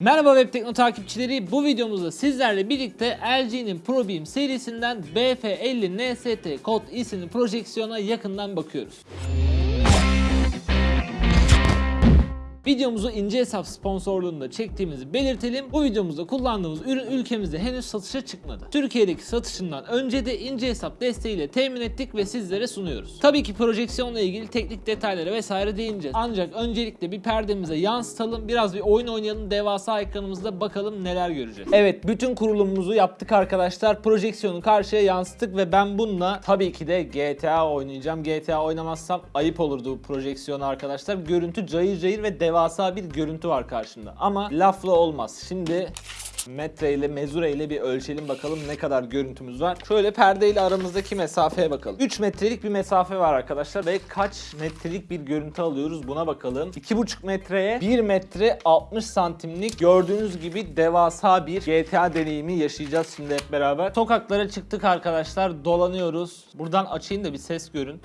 Merhaba Web Tekno takipçileri. Bu videomuzda sizlerle birlikte LG'nin ProBeam serisinden BF50 NST Kod isimli projeksiyona yakından bakıyoruz. Videomuzu ince hesap sponsorluğunda çektiğimizi belirtelim. Bu videomuzda kullandığımız ürün ülkemizde henüz satışa çıkmadı. Türkiye'deki satışından önce de ince hesap desteğiyle temin ettik ve sizlere sunuyoruz. Tabii ki projeksiyonla ilgili teknik detaylara vesaire değineceğiz. Ancak öncelikle bir perdemize yansıtalım, biraz bir oyun oynayalım, devasa ekranımızda bakalım neler göreceğiz. Evet, bütün kurulumumuzu yaptık arkadaşlar. Projeksiyonu karşıya yansıttık ve ben bununla tabii ki de GTA oynayacağım. GTA oynamazsam ayıp olurdu bu projeksiyona arkadaşlar. Görüntü cayır cayır ve devasa bir görüntü var karşımda. Ama lafla olmaz. Şimdi metre ile mezure ile bir ölçelim bakalım ne kadar görüntümüz var. Şöyle perde ile aramızdaki mesafeye bakalım. 3 metrelik bir mesafe var arkadaşlar ve kaç metrelik bir görüntü alıyoruz buna bakalım. 2,5 metreye 1 metre 60 santimlik gördüğünüz gibi devasa bir GTA deneyimi yaşayacağız şimdi hep beraber. Sokaklara çıktık arkadaşlar dolanıyoruz. Buradan açayım da bir ses görün.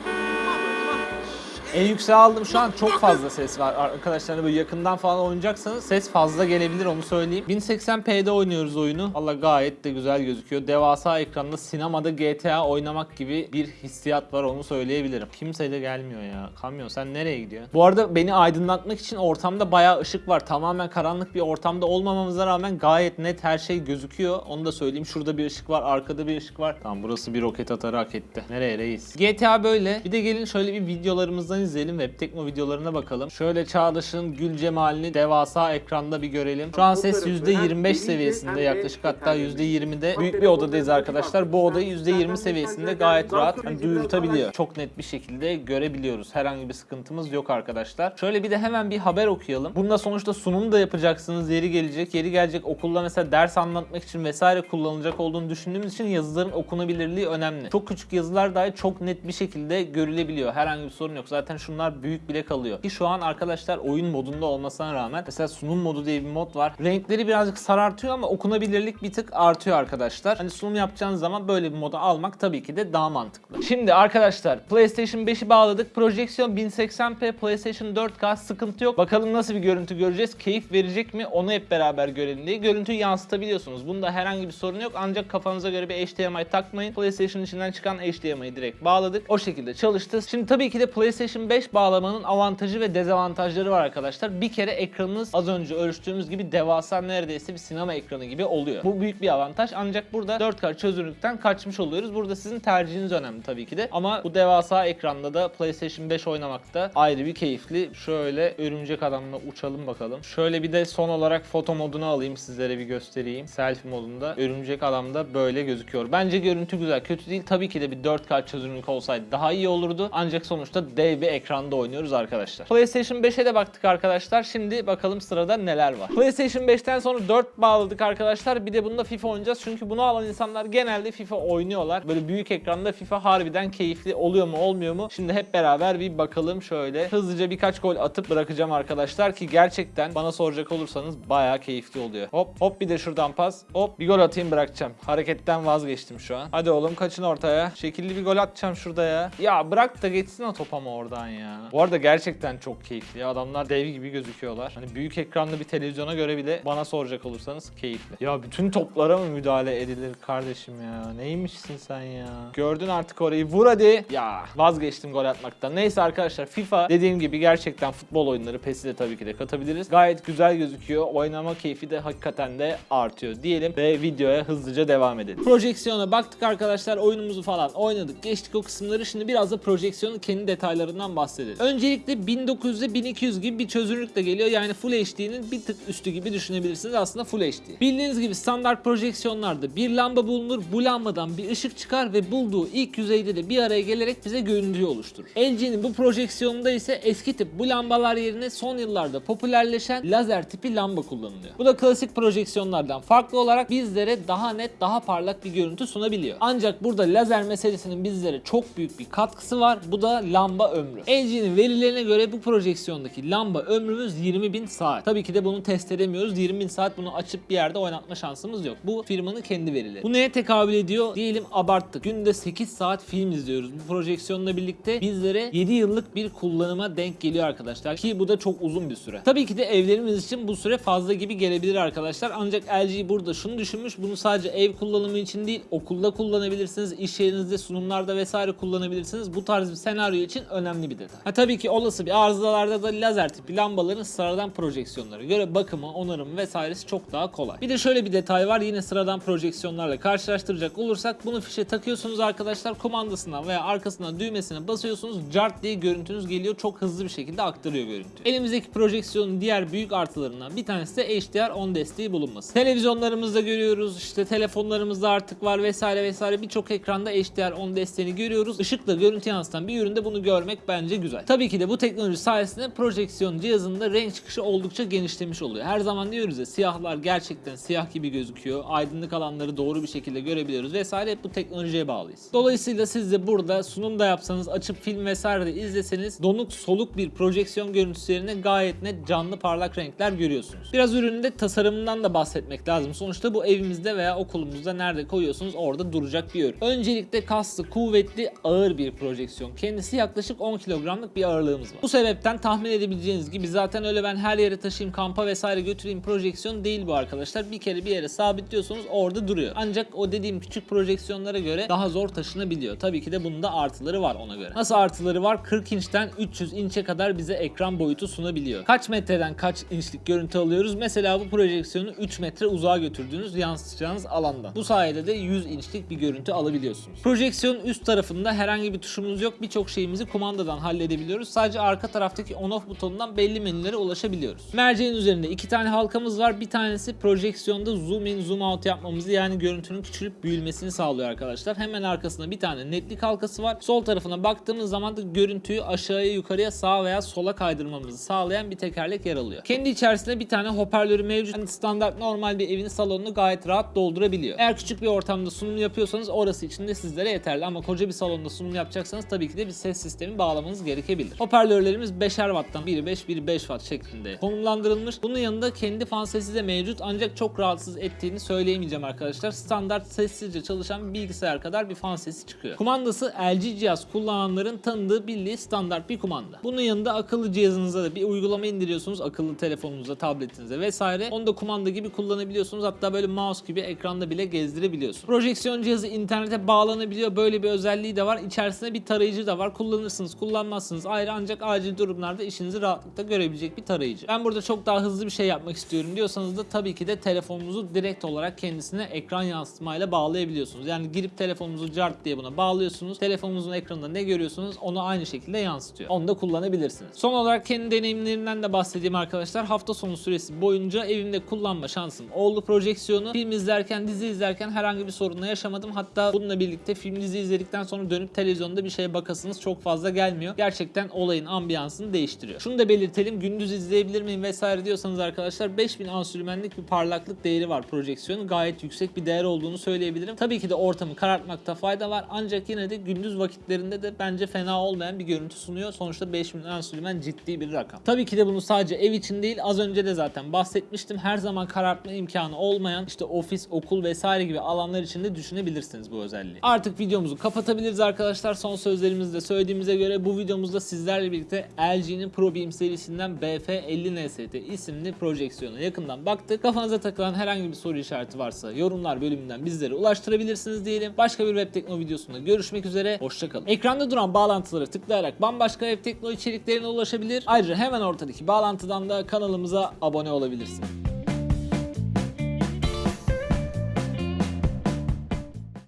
En yükseğe aldım şu an çok fazla ses var arkadaşlar hani böyle yakından falan oynayacaksanız ses fazla gelebilir onu söyleyeyim. 1080p'de oynuyoruz oyunu. Valla gayet de güzel gözüküyor. Devasa ekranda sinemada GTA oynamak gibi bir hissiyat var onu söyleyebilirim. Kimse de gelmiyor ya. Kamyon sen nereye gidiyorsun? Bu arada beni aydınlatmak için ortamda bayağı ışık var. Tamamen karanlık bir ortamda olmamamıza rağmen gayet net her şey gözüküyor. Onu da söyleyeyim. Şurada bir ışık var, arkada bir ışık var. Tamam burası bir roket atarı hak etti. Nereye reis? GTA böyle. Bir de gelin şöyle bir videolarımızdan izleyelim. Web Tekno videolarına bakalım. Şöyle Çağdaş'ın gül cemalini devasa ekranda bir görelim. Şu an ses %25 seviyesinde yaklaşık hatta %20'de büyük bir odadayız arkadaşlar. Bu odayı %20 seviyesinde gayet rahat hani duyurtabiliyor. Çok net bir şekilde görebiliyoruz. Herhangi bir sıkıntımız yok arkadaşlar. Şöyle bir de hemen bir haber okuyalım. Bunda sonuçta sunum da yapacaksınız. Yeri gelecek. Yeri gelecek okulda mesela ders anlatmak için vesaire kullanılacak olduğunu düşündüğümüz için yazıların okunabilirliği önemli. Çok küçük yazılar dahi çok net bir şekilde görülebiliyor. Herhangi bir sorun yok. Zaten şunlar büyük bile kalıyor. Ki şu an arkadaşlar oyun modunda olmasına rağmen mesela sunum modu diye bir mod var. Renkleri birazcık sarartıyor ama okunabilirlik bir tık artıyor arkadaşlar. Hani sunum yapacağınız zaman böyle bir moda almak tabii ki de daha mantıklı. Şimdi arkadaşlar PlayStation 5'i bağladık. Projeksiyon 1080p, PlayStation 4K sıkıntı yok. Bakalım nasıl bir görüntü göreceğiz. Keyif verecek mi? Onu hep beraber görelim diye. Görüntüyü yansıtabiliyorsunuz. Bunda herhangi bir sorun yok. Ancak kafanıza göre bir HDMI takmayın. PlayStation içinden çıkan HDMI'yi direkt bağladık. O şekilde çalıştı. Şimdi tabii ki de PlayStation 5 bağlamanın avantajı ve dezavantajları var arkadaşlar. Bir kere ekranınız az önce ölçtüğümüz gibi devasa neredeyse bir sinema ekranı gibi oluyor. Bu büyük bir avantaj. Ancak burada 4K çözünürlükten kaçmış oluyoruz. Burada sizin tercihiniz önemli tabii ki de. Ama bu devasa ekranda da PlayStation 5 oynamakta ayrı bir keyifli. Şöyle örümcek adamla uçalım bakalım. Şöyle bir de son olarak foto modunu alayım sizlere bir göstereyim. Selfie modunda örümcek adamda böyle gözüküyor. Bence görüntü güzel. Kötü değil. Tabii ki de bir 4K çözünürlük olsaydı daha iyi olurdu. Ancak sonuçta dev bir ekranda oynuyoruz arkadaşlar. PlayStation 5'e de baktık arkadaşlar. Şimdi bakalım sırada neler var. PlayStation 5'ten sonra 4 bağladık arkadaşlar. Bir de bunda FIFA oynayacağız. Çünkü bunu alan insanlar genelde FIFA oynuyorlar. Böyle büyük ekranda FIFA harbiden keyifli oluyor mu olmuyor mu? Şimdi hep beraber bir bakalım şöyle. Hızlıca birkaç gol atıp bırakacağım arkadaşlar ki gerçekten bana soracak olursanız bayağı keyifli oluyor. Hop hop bir de şuradan pas. Hop bir gol atayım bırakacağım. Hareketten vazgeçtim şu an. Hadi oğlum kaçın ortaya. Şekilli bir gol atacağım şurada ya. Ya bırak da geçsin o top ama oradan ya. Bu arada gerçekten çok keyifli. Adamlar dev gibi gözüküyorlar. Hani büyük ekranda bir televizyona göre bile bana soracak olursanız keyifli. Ya bütün toplara mı müdahale edilir kardeşim ya? Neymişsin sen ya? Gördün artık orayı. Vur hadi. Ya vazgeçtim gol atmaktan. Neyse arkadaşlar FIFA dediğim gibi gerçekten futbol oyunları PES'i de tabii ki de katabiliriz. Gayet güzel gözüküyor. Oynama keyfi de hakikaten de artıyor diyelim ve videoya hızlıca devam edelim. Projeksiyona baktık arkadaşlar. Oyunumuzu falan oynadık. Geçtik o kısımları. Şimdi biraz da projeksiyonun kendi detaylarından bahsedelim. Öncelikle 1900'e 1200 gibi bir çözünürlükle geliyor. Yani Full HD'nin bir tık üstü gibi düşünebilirsiniz. Aslında Full HD. Bildiğiniz gibi standart projeksiyonlarda bir lamba bulunur. Bu lambadan bir ışık çıkar ve bulduğu ilk yüzeyde de bir araya gelerek bize görüntüyü oluşturur. LG'nin bu projeksiyonunda ise eski tip bu lambalar yerine son yıllarda popülerleşen lazer tipi lamba kullanılıyor. Bu da klasik projeksiyonlardan farklı olarak bizlere daha net, daha parlak bir görüntü sunabiliyor. Ancak burada lazer meselesinin bizlere çok büyük bir katkısı var. Bu da lamba ön ömrü. LG'nin verilerine göre bu projeksiyondaki lamba ömrümüz 20.000 saat. Tabii ki de bunu test edemiyoruz. 20.000 saat bunu açıp bir yerde oynatma şansımız yok. Bu firmanın kendi verileri. Bu neye tekabül ediyor? Diyelim abarttık. Günde 8 saat film izliyoruz. Bu projeksiyonla birlikte bizlere 7 yıllık bir kullanıma denk geliyor arkadaşlar. Ki bu da çok uzun bir süre. Tabii ki de evlerimiz için bu süre fazla gibi gelebilir arkadaşlar. Ancak LG burada şunu düşünmüş. Bunu sadece ev kullanımı için değil, okulda kullanabilirsiniz, iş yerinizde, sunumlarda vesaire kullanabilirsiniz. Bu tarz bir senaryo için önemli bir detay. Ha tabii ki olası bir arızalarda da lazer tipi lambaların sıradan projeksiyonlara göre bakımı, onarımı vesairesi çok daha kolay. Bir de şöyle bir detay var. Yine sıradan projeksiyonlarla karşılaştıracak olursak bunu fişe takıyorsunuz arkadaşlar. Kumandasından veya arkasından düğmesine basıyorsunuz. Cart diye görüntünüz geliyor. Çok hızlı bir şekilde aktarıyor görüntüyü. Elimizdeki projeksiyonun diğer büyük artılarından bir tanesi de HDR10 desteği bulunması. Televizyonlarımızda görüyoruz. işte telefonlarımızda artık var vesaire vesaire. Birçok ekranda HDR10 desteğini görüyoruz. Işıkla görüntü yansıtan bir üründe bunu görmek bence güzel. Tabii ki de bu teknoloji sayesinde projeksiyon cihazında renk çıkışı oldukça genişlemiş oluyor. Her zaman diyoruz ya siyahlar gerçekten siyah gibi gözüküyor. Aydınlık alanları doğru bir şekilde görebiliyoruz vesaire. Hep bu teknolojiye bağlıyız. Dolayısıyla siz de burada sunum da yapsanız, açıp film vesaire de izleseniz donuk soluk bir projeksiyon görüntüsü gayet net canlı parlak renkler görüyorsunuz. Biraz ürünün tasarımından da bahsetmek lazım. Sonuçta bu evimizde veya okulumuzda nerede koyuyorsunuz orada duracak bir ürün. Öncelikle kaslı, kuvvetli, ağır bir projeksiyon. Kendisi yaklaşık 10 kilogramlık bir ağırlığımız var. Bu sebepten tahmin edebileceğiniz gibi zaten öyle ben her yere taşıyayım, kampa vesaire götüreyim projeksiyon değil bu arkadaşlar. Bir kere bir yere sabitliyorsunuz orada duruyor. Ancak o dediğim küçük projeksiyonlara göre daha zor taşınabiliyor. Tabii ki de bunun da artıları var ona göre. Nasıl artıları var? 40 inçten 300 inçe kadar bize ekran boyutu sunabiliyor. Kaç metreden kaç inçlik görüntü alıyoruz? Mesela bu projeksiyonu 3 metre uzağa götürdüğünüz yansıtacağınız alandan. Bu sayede de 100 inçlik bir görüntü alabiliyorsunuz. Projeksiyonun üst tarafında herhangi bir tuşumuz yok. Birçok şeyimizi kumandadan halledebiliyoruz. Sadece arka taraftaki on off butonundan belli menülere ulaşabiliyoruz. Merceğin üzerinde iki tane halkamız var. Bir tanesi projeksiyonda zoom in zoom out yapmamızı yani görüntünün küçülüp büyümesini sağlıyor arkadaşlar. Hemen arkasında bir tane netlik halkası var. Sol tarafına baktığımız zaman da görüntüyü aşağıya yukarıya sağa veya sola kaydırmamızı sağlayan bir tekerlek yer alıyor. Kendi içerisinde bir tane hoparlörü mevcut. Yani standart normal bir evin salonunu gayet rahat doldurabiliyor. Eğer küçük bir ortamda sunum yapıyorsanız orası için de sizlere yeterli ama koca bir salonda sunum yapacaksanız tabii ki de bir ses sistemi bağlamanız gerekebilir. Hoparlörlerimiz 5'er watttan biri 5 biri 5 watt şeklinde konumlandırılmış. Bunun yanında kendi fan sesi de mevcut ancak çok rahatsız ettiğini söyleyemeyeceğim arkadaşlar. Standart sessizce çalışan bilgisayar kadar bir fan sesi çıkıyor. Kumandası LG cihaz kullananların tanıdığı bildiği standart bir kumanda. Bunun yanında akıllı cihazınıza da bir uygulama indiriyorsunuz. Akıllı telefonunuza, tabletinize vesaire. Onu da kumanda gibi kullanabiliyorsunuz. Hatta böyle mouse gibi ekranda bile gezdirebiliyorsunuz. Projeksiyon cihazı internete bağlanabiliyor. Böyle bir özelliği de var. İçerisinde bir tarayıcı da var. Kullanırsınız, kullanmazsınız ayrı ancak acil durumlarda işinizi rahatlıkla görebilecek bir tarayıcı. Ben burada çok daha hızlı bir şey yapmak istiyorum diyorsanız da tabii ki de telefonunuzu direkt olarak kendisine ekran yansıtmayla bağlayabiliyorsunuz. Yani girip telefonunuzu cart diye buna bağlıyorsunuz. Telefonunuzun ekranında ne görüyorsunuz onu aynı şekilde yansıtıyor. Onu da kullanabilirsiniz. Son olarak kendi deneyimlerimden de bahsedeyim arkadaşlar. Hafta sonu süresi boyunca evimde kullanma şansım oldu projeksiyonu. Film izlerken, dizi izlerken herhangi bir sorunla yaşamadım. Hatta bununla birlikte film dizi izledikten sonra dönüp televizyonda bir şeye bakasınız çok fazla gelmiyor. Gerçekten olayın ambiyansını değiştiriyor. Şunu da belirtelim. Gündüz izleyebilir miyim vesaire diyorsanız arkadaşlar 5000 ansülmenlik bir parlaklık değeri var projeksiyonun. Gayet yüksek bir değer olduğunu söyleyebilirim. Tabii ki de ortamı karartmakta fayda var. Ancak yine de gündüz vakitlerinde de bence fena olmayan bir görüntü sunuyor. Sonuçta 5000 ansülmen ciddi bir rakam. Tabii ki de bunu sadece ev için değil az önce de zaten bahsetmiştim. Her zaman karartma imkanı olmayan işte ofis, okul vesaire gibi alanlar için de düşünebilirsiniz bu özelliği. Artık videomuzu kapatabiliriz arkadaşlar. Son sözlerimizde söylediğimize göre bu videomuzda sizlerle birlikte LG'nin ProBeam serisinden BF50NST isimli projeksiyona yakından baktık. Kafanıza takılan herhangi bir soru işareti varsa yorumlar bölümünden bizlere ulaştırabilirsiniz diyelim. Başka bir web tekno videosunda görüşmek üzere. Hoşçakalın. Ekranda duran bağlantıları tıklayarak bambaşka web tekno içeriklerine ulaşabilir. Ayrıca hemen ortadaki bağlantıdan da kanalımıza abone olabilirsiniz.